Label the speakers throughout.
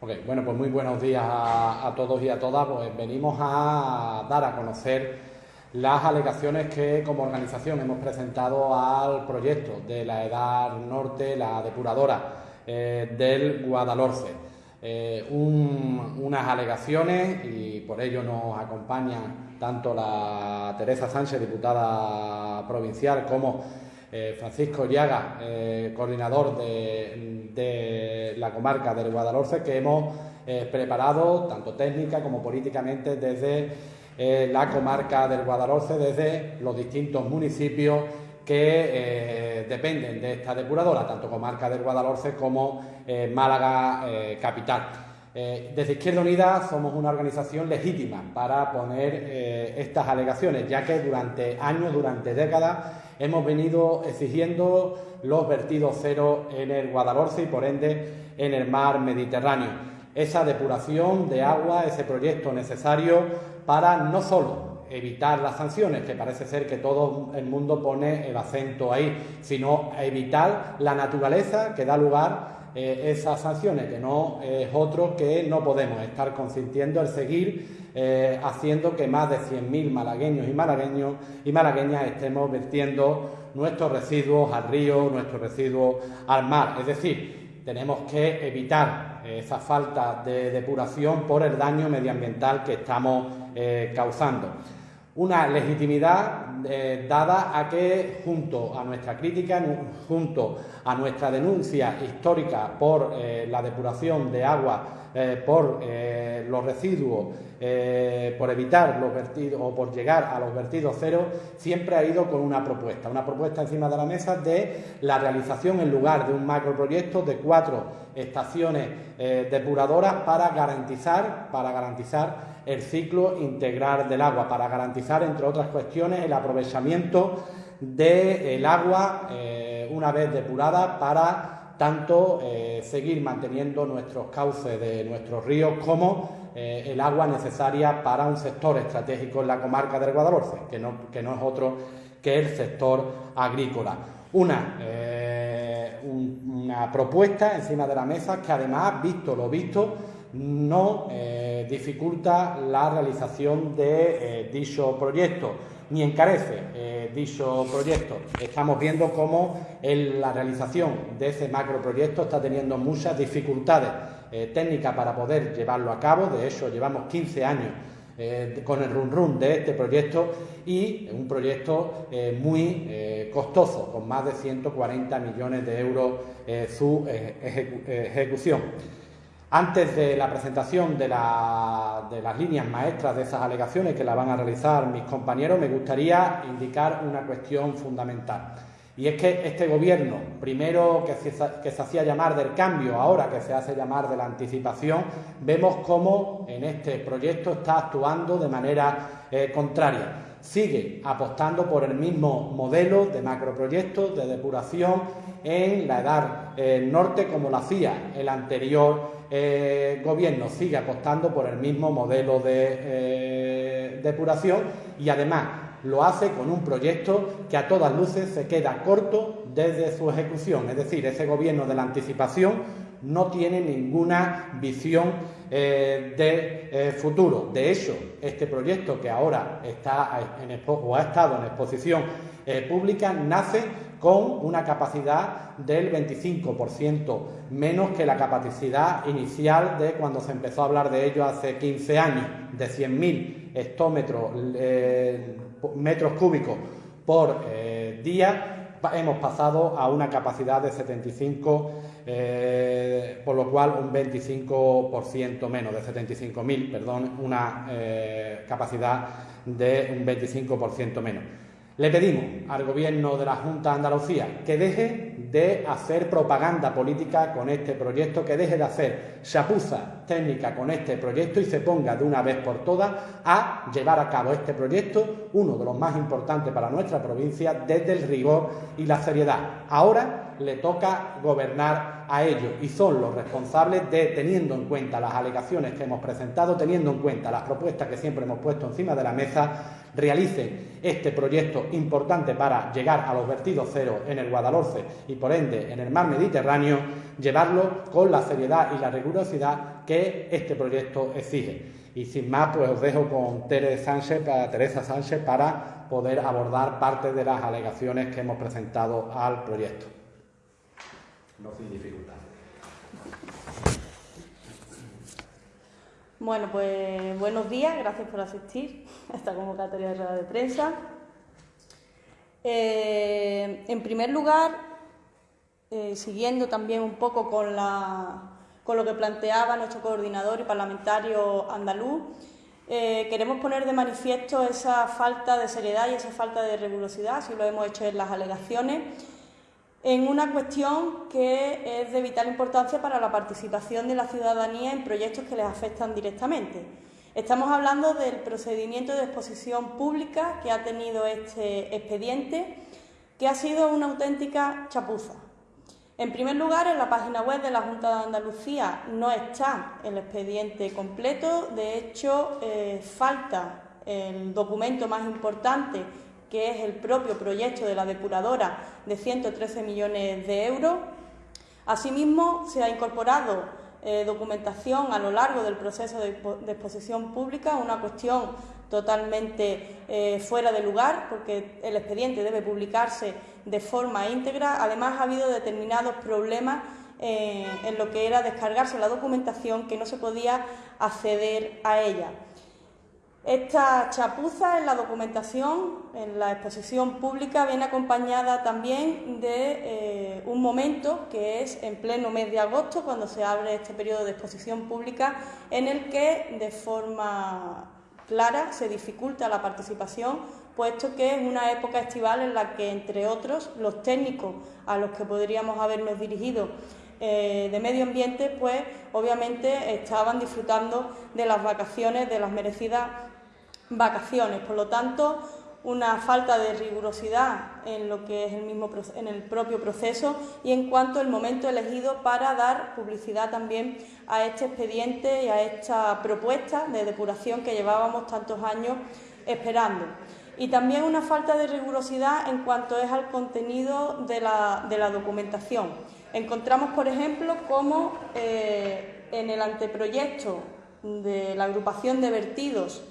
Speaker 1: Bueno, pues muy buenos días a, todos y a todas. Pues venimos a dar a conocer las alegaciones que como organización hemos presentado al proyecto de la Edad Norte, la depuradora eh, del Guadalhorce. Eh, unas alegaciones y por ello nos acompañan tanto la Teresa Sánchez, diputada provincial, como eh, Francisco Llaga, eh, coordinador de, la comarca del Guadalhorce, que hemos eh, preparado tanto técnica como políticamente desde la comarca del Guadalhorce, desde los distintos municipios que dependen de esta depuradora, tanto comarca del Guadalhorce como Málaga capital. desde Izquierda Unida somos una organización legítima para poner estas alegaciones, ya que durante años, durante décadas, hemos venido exigiendo los vertidos cero en el Guadalhorce y por ende en el mar Mediterráneo. Esa depuración de agua, ese proyecto necesario para no solo evitar las sanciones, que parece ser que todo el mundo pone el acento ahí, sino evitar la naturaleza que da lugar eh, esas sanciones, que no es otro que no podemos estar consintiendo el seguir eh, haciendo que más de 100.000 malagueños y malagueños y malagueñas estemos vertiendo nuestros residuos al río, nuestros residuos al mar. Es decir, tenemos que evitar esa falta de depuración por el daño medioambiental que estamos eh, causando una legitimidad eh, dada a que junto a nuestra crítica, junto a nuestra denuncia histórica por eh, la depuración de agua, eh, por los residuos, por evitar los vertidos o por llegar a los vertidos cero, siempre ha ido con una propuesta, una propuesta encima de la mesa de la realización en lugar de un macroproyecto de cuatro estaciones depuradoras para garantizar, para garantizar el ciclo integral del agua para garantizar, entre otras cuestiones, el aprovechamiento del agua eh, una vez depurada para tanto eh, seguir manteniendo nuestros cauces de nuestros ríos como eh, el agua necesaria para un sector estratégico en la comarca del Guadalhorce, que no, que no es otro que el sector agrícola. Una, una propuesta encima de la mesa que además, visto lo visto, no eh, dificulta la realización de eh, dicho proyecto ni encarece eh, dicho proyecto. Estamos viendo cómo la realización de ese macroproyecto está teniendo muchas dificultades técnicas para poder llevarlo a cabo. De hecho, llevamos 15 años con el run run de este proyecto y un proyecto muy costoso, con más de 140 millones de euros su ejecución. Antes de la presentación de, las líneas maestras de esas alegaciones que la van a realizar mis compañeros, me gustaría indicar una cuestión fundamental. Y es que este gobierno, primero que se, hacía llamar del cambio, ahora que se hace llamar de la anticipación, vemos cómo en este proyecto está actuando de manera eh, contraria. Sigue apostando por el mismo modelo de macroproyectos de depuración en la edad eh, norte como lo hacía el anterior eh, gobierno sigue apostando por el mismo modelo de eh, depuración y además lo hace con un proyecto que a todas luces se queda corto desde su ejecución. Es decir, ese gobierno de la anticipación no tiene ninguna visión eh, de futuro. De hecho, este proyecto que ahora está en, o ha estado en exposición pública nace con una capacidad del 25% menos que la capacidad inicial de cuando se empezó a hablar de ello hace 15 años, de 100.000 hectómetros, eh, metros cúbicos por eh, día, hemos pasado a una capacidad de 75, eh, por lo cual un 25% menos, de 75.000, perdón, una capacidad de un 25% menos. Le pedimos al Gobierno de la Junta de Andalucía que deje de hacer propaganda política con este proyecto, que deje de hacer chapuza técnica con este proyecto y se ponga de una vez por todas a llevar a cabo este proyecto, uno de los más importantes para nuestra provincia, desde el rigor y la seriedad. Ahora le toca gobernar a ello y son los responsables de, teniendo en cuenta las alegaciones que hemos presentado, teniendo en cuenta las propuestas que siempre hemos puesto encima de la mesa, realicen este proyecto importante para llegar a los vertidos cero en el Guadalhorce y por ende en el mar Mediterráneo, llevarlo con la seriedad y la rigurosidad que este proyecto exige. Y sin más, pues os dejo con Teresa Sánchez, para, Teresa Sánchez para poder abordar parte de las alegaciones que hemos presentado al proyecto. No sin dificultad.
Speaker 2: Bueno, pues buenos días, gracias por asistir a esta convocatoria de rueda de prensa. Eh, en primer lugar, eh, siguiendo también un poco con, con lo que planteaba nuestro coordinador y parlamentario andaluz, eh, queremos poner de manifiesto esa falta de seriedad y esa falta de rigurosidad, así lo hemos hecho en las alegaciones, en una cuestión que es de vital importancia para la participación de la ciudadanía en proyectos que les afectan directamente. Estamos hablando del procedimiento de exposición pública que ha tenido este expediente, que ha sido una auténtica chapuza. En primer lugar, en la página web de la Junta de Andalucía no está el expediente completo, de hecho, eh, falta el documento más importante, que es el propio proyecto de la depuradora de 113 millones de euros. Asimismo, se ha incorporado eh, documentación a lo largo del proceso de, exposición pública, una cuestión totalmente eh, fuera de lugar, porque el expediente debe publicarse de forma íntegra. Además, ha habido determinados problemas eh, en lo que era descargarse la documentación que no se podía acceder a ella. Esta chapuza en la documentación, en la exposición pública, viene acompañada también de eh, un momento que es en pleno mes de agosto, cuando se abre este periodo de exposición pública, en el que de forma clara se dificulta la participación puesto que es una época estival en la que, entre otros, los técnicos a los que podríamos habernos dirigido eh, de medio ambiente, pues obviamente estaban disfrutando de las vacaciones, de las merecidas vacaciones. Por lo tanto, una falta de rigurosidad en lo que es el mismo en el propio proceso y en cuanto al momento elegido para dar publicidad también a este expediente y a esta propuesta de depuración que llevábamos tantos años esperando y también una falta de rigurosidad en cuanto es al contenido de la, documentación. Encontramos, por ejemplo, cómo eh, en el anteproyecto de la agrupación de vertidos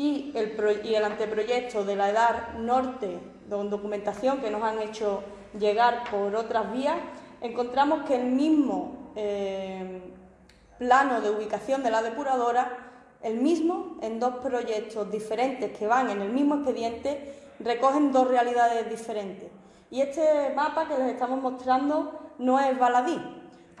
Speaker 2: y el, anteproyecto de la EDAR Norte, con documentación que nos han hecho llegar por otras vías, encontramos que el mismo eh, plano de ubicación de la depuradora el mismo en dos proyectos diferentes que van en el mismo expediente, recogen dos realidades diferentes. Y este mapa que les estamos mostrando no es baladí,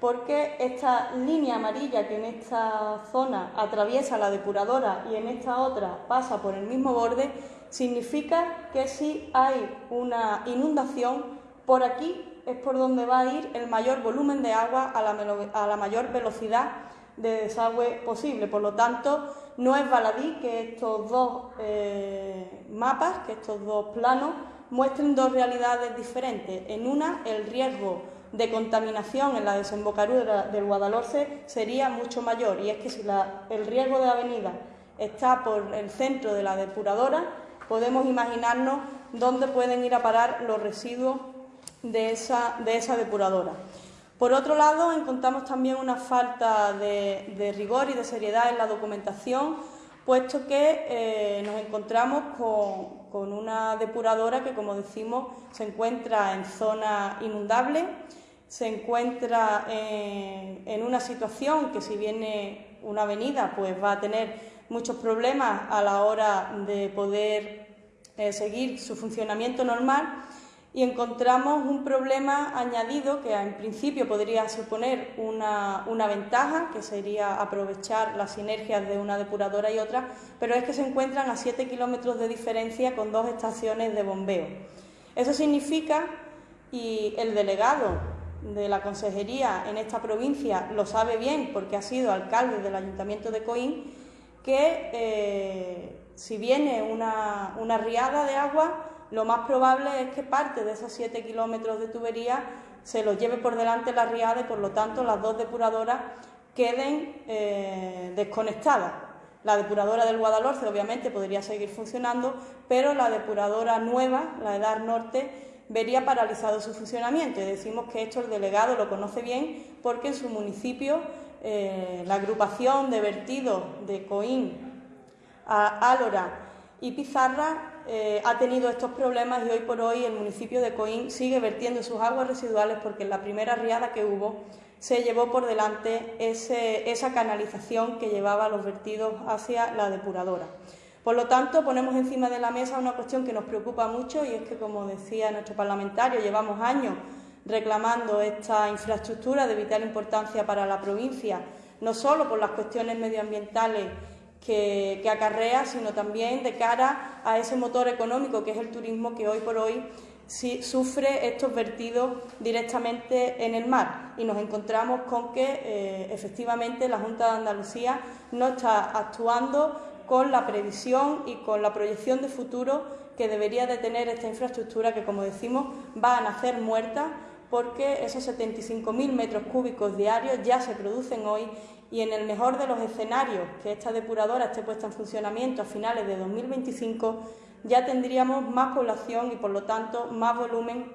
Speaker 2: porque esta línea amarilla que en esta zona atraviesa la depuradora y en esta otra pasa por el mismo borde, significa que si hay una inundación, por aquí es por donde va a ir el mayor volumen de agua a la, a la mayor velocidad de desagüe posible. Por lo tanto, no es baladí que estos dos eh, mapas, que estos dos planos, muestren dos realidades diferentes. En una, el riesgo de contaminación en la desembocadura del Guadalhorce sería mucho mayor y es que si el riesgo de avenida está por el centro de la depuradora, podemos imaginarnos dónde pueden ir a parar los residuos de esa, de esa depuradora. Por otro lado, encontramos también una falta de, rigor y de seriedad en la documentación, puesto que eh, nos encontramos con, una depuradora que, como decimos, se encuentra en zona inundable, se encuentra en, una situación que si viene una avenida, pues va a tener muchos problemas a la hora de poder eh, seguir su funcionamiento normal y encontramos un problema añadido que en principio podría suponer una, ventaja, que sería aprovechar las sinergias de una depuradora y otra, pero es que se encuentran a 7 kilómetros de diferencia con dos estaciones de bombeo. Eso significa, y el delegado de la consejería en esta provincia lo sabe bien porque ha sido alcalde del ayuntamiento de Coín, que eh, si viene una, una riada de agua, lo más probable es que parte de esos 7 kilómetros de tubería se los lleve por delante la riada y por lo tanto las dos depuradoras queden eh, desconectadas. La depuradora del Guadalhorce obviamente podría seguir funcionando, pero la depuradora nueva, la EDAR Norte, vería paralizado su funcionamiento. Y decimos que esto el delegado lo conoce bien porque en su municipio eh, la agrupación de vertidos de Coín, Álora y Pizarra eh, ha tenido estos problemas y hoy por hoy el municipio de Coín sigue vertiendo sus aguas residuales porque en la primera riada que hubo se llevó por delante esa canalización que llevaba los vertidos hacia la depuradora. Por lo tanto, ponemos encima de la mesa una cuestión que nos preocupa mucho y es que, como decía nuestro parlamentario, llevamos años reclamando esta infraestructura de vital importancia para la provincia, no solo por las cuestiones medioambientales que, acarrea, sino también de cara a ese motor económico que es el turismo que hoy por hoy sufre estos vertidos directamente en el mar. Y nos encontramos con que eh, efectivamente la Junta de Andalucía no está actuando con la previsión y con la proyección de futuro que debería de tener esta infraestructura que, como decimos, va a nacer muerta porque esos 75.000 metros cúbicos diarios ya se producen hoy y en el mejor de los escenarios que esta depuradora esté puesta en funcionamiento a finales de 2025 ya tendríamos más población y por lo tanto más volumen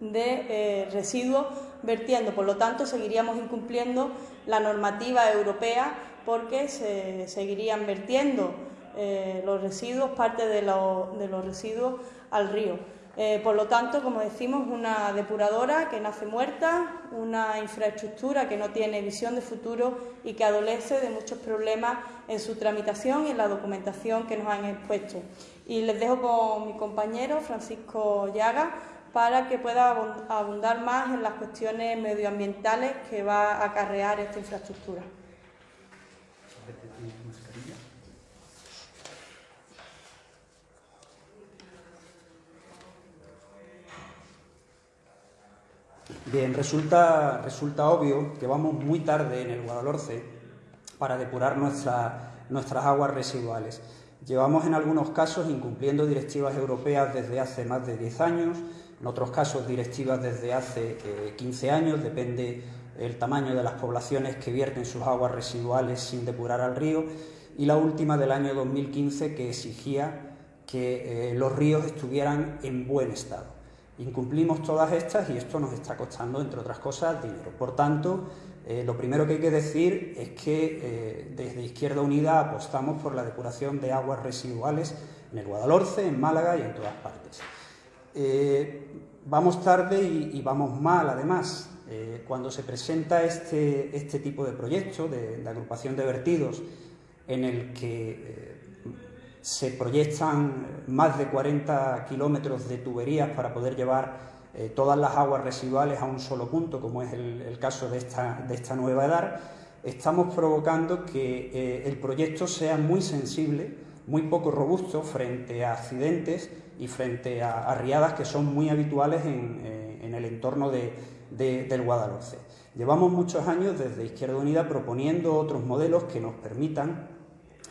Speaker 2: de eh, residuos vertiendo. Por lo tanto, seguiríamos incumpliendo la normativa europea porque se seguirían vertiendo eh, los residuos, parte de, los residuos al río. Eh, por lo tanto, como decimos, una depuradora que nace muerta, una infraestructura que no tiene visión de futuro y que adolece de muchos problemas en su tramitación y en la documentación que nos han expuesto. Y les dejo con mi compañero Francisco Llaga para que pueda abundar más en las cuestiones medioambientales que va a acarrear esta infraestructura.
Speaker 3: Bien, resulta, obvio que vamos muy tarde en el Guadalhorce para depurar nuestras aguas residuales. Llevamos en algunos casos incumpliendo directivas europeas desde hace más de 10 años, en otros casos directivas desde hace 15 eh, años, depende el tamaño de las poblaciones que vierten sus aguas residuales sin depurar al río, y la última del año 2015 que exigía que eh, los ríos estuvieran en buen estado. Incumplimos todas estas y esto nos está costando, entre otras cosas, dinero. Por tanto, eh, lo primero que hay que decir es que eh, desde Izquierda Unida apostamos por la depuración de aguas residuales en el Guadalhorce, en Málaga y en todas partes. Eh, vamos tarde y, vamos mal, además. cuando se presenta este, este tipo de proyecto de, de, agrupación de vertidos en el que se proyectan más de 40 kilómetros de tuberías para poder llevar eh, todas las aguas residuales a un solo punto, como es el, caso de esta, de esta, nueva edad, estamos provocando que eh, el proyecto sea muy sensible, muy poco robusto frente a accidentes y frente a, riadas que son muy habituales en, eh, el entorno del Guadalhorce. Llevamos muchos años desde Izquierda Unida proponiendo otros modelos que nos permitan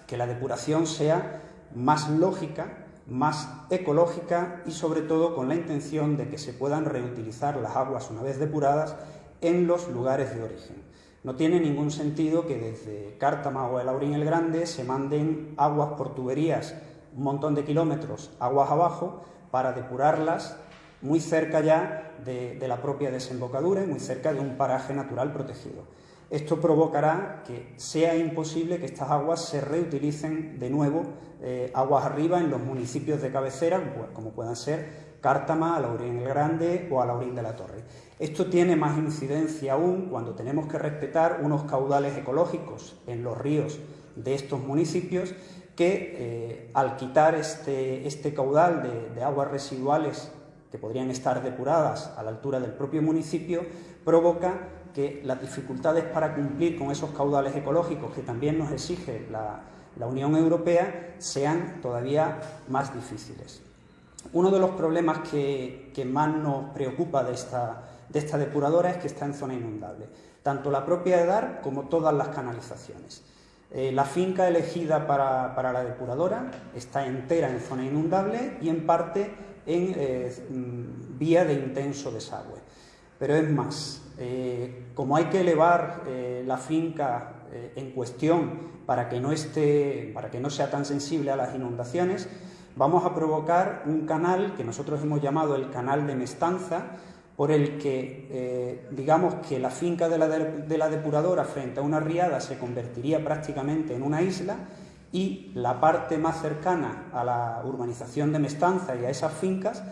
Speaker 3: que la depuración sea más lógica, más ecológica y sobre todo con la intención de que se puedan reutilizar las aguas una vez depuradas en los lugares de origen. No tiene ningún sentido que desde Cártama o el el Grande se manden aguas por tuberías un montón de kilómetros aguas abajo para depurarlas muy cerca ya de, de la propia desembocadura y muy cerca de un paraje natural protegido. Esto provocará que sea imposible que estas aguas se reutilicen de nuevo eh, aguas arriba en los municipios de cabecera, como puedan ser Cártama, Alaurín el Grande o Alaurín de la Torre. Esto tiene más incidencia aún cuando tenemos que respetar unos caudales ecológicos en los ríos de estos municipios que eh, al quitar este, este caudal de aguas residuales que podrían estar depuradas a la altura del propio municipio, provoca que las dificultades para cumplir con esos caudales ecológicos que también nos exige la, Unión Europea sean todavía más difíciles. Uno de los problemas que, más nos preocupa de esta, de esta, depuradora es que está en zona inundable, tanto la propia EDAR como todas las canalizaciones. Eh, la finca elegida para, la depuradora está entera en zona inundable y en parte en eh, mm, vía de intenso desagüe. Pero es más, eh, como hay que elevar eh, la finca eh, en cuestión para que, no esté, para que no sea tan sensible a las inundaciones, vamos a provocar un canal que nosotros hemos llamado el canal de Mestanza, por el que digamos que la finca de la, de la depuradora frente a una riada se convertiría prácticamente en una isla y la parte más cercana a la urbanización de Mestanza y a esas fincas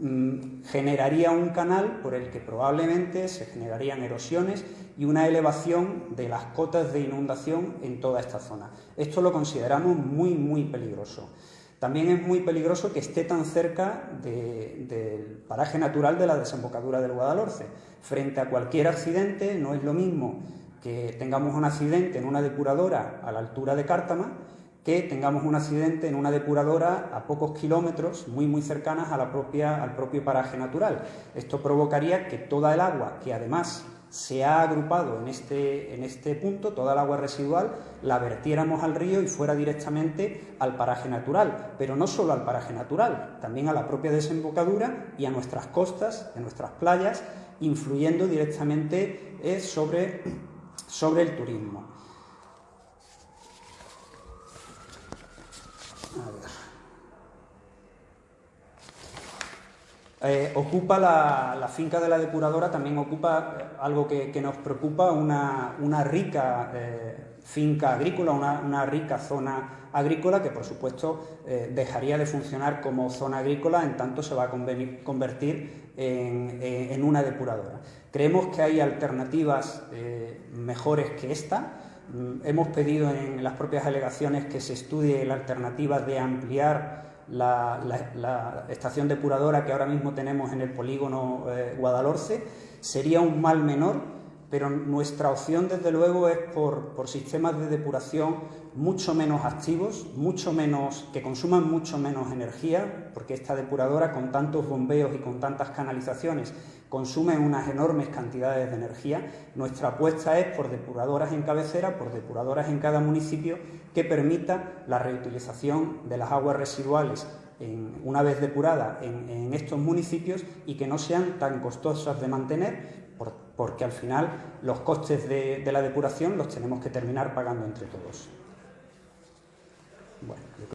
Speaker 3: generaría un canal por el que probablemente se generarían erosiones y una elevación de las cotas de inundación en toda esta zona. Esto lo consideramos muy, muy peligroso. También es muy peligroso que esté tan cerca del paraje natural de la desembocadura del Guadalhorce. Frente a cualquier accidente, no es lo mismo que tengamos un accidente en una depuradora a la altura de Cártama que tengamos un accidente en una depuradora a pocos kilómetros, muy muy cercanas a la propia, al propio paraje natural. Esto provocaría que toda el agua, que además se ha agrupado en este, en este punto, toda el agua residual, la vertiéramos al río y fuera directamente al paraje natural, pero no solo al paraje natural, también a la propia desembocadura y a nuestras costas, a nuestras playas, influyendo directamente eh, sobre, sobre el turismo. Eh, ocupa la, finca de la depuradora, también ocupa eh, algo que, nos preocupa, una, rica eh, finca agrícola, una, rica zona agrícola que por supuesto dejaría de funcionar como zona agrícola en tanto se va a convertir en, una depuradora. Creemos que hay alternativas mejores que esta. Mm, hemos pedido en las propias alegaciones que se estudie la alternativa de ampliar la, estación depuradora que ahora mismo tenemos en el polígono eh, Guadalhorce, sería un mal menor, pero nuestra opción desde luego es por, por, sistemas de depuración mucho menos activos, mucho menos, que consuman mucho menos energía, porque esta depuradora con tantos bombeos y con tantas canalizaciones consumen unas enormes cantidades de energía. Nuestra apuesta es por depuradoras en cabecera, por depuradoras en cada municipio, que permita la reutilización de las aguas residuales una vez depuradas en, estos municipios y que no sean tan costosas de mantener, porque al final los costes de, la depuración los tenemos que terminar pagando entre todos.